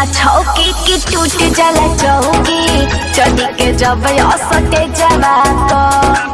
जाला छौके के टूट जाला चौके चढ़ी के जब असते जवा तो।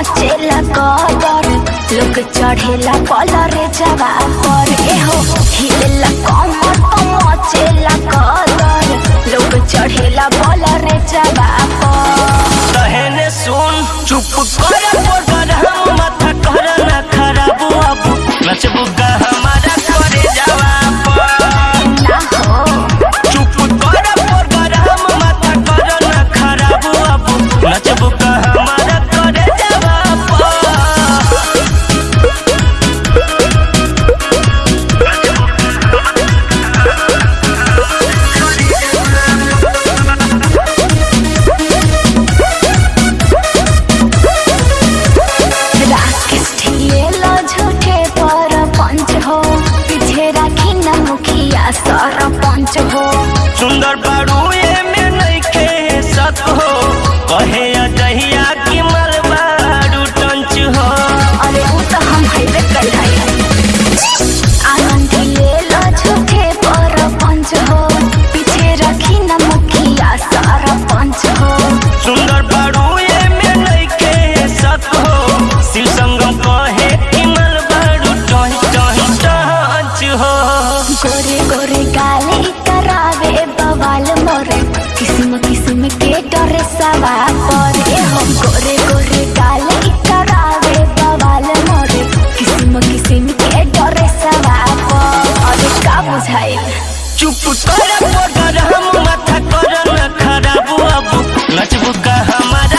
नाचेला कदर लोग चढ़ेला कलर जवा पर एहो हिलेला कमर तो मचेला कदर लोग चढ़ेला कलर जवा पर। कहने सुन, चुप कर बॉर्डर हम माथा कर ना खराब अब नचबू का हम। सुंदर बाड़ू में नहीं खे सको कहे जहिया की मलबा टंच हो। अरे वो तो हम हाईवे कर सुंदर बाड़ू में नहीं खे सको शिव संगम कहे कि मलबाड़ू टंच हो। गोरे गोरे समझाइल चुप कर। हम माथा कर खराब अब नचबू का हमारे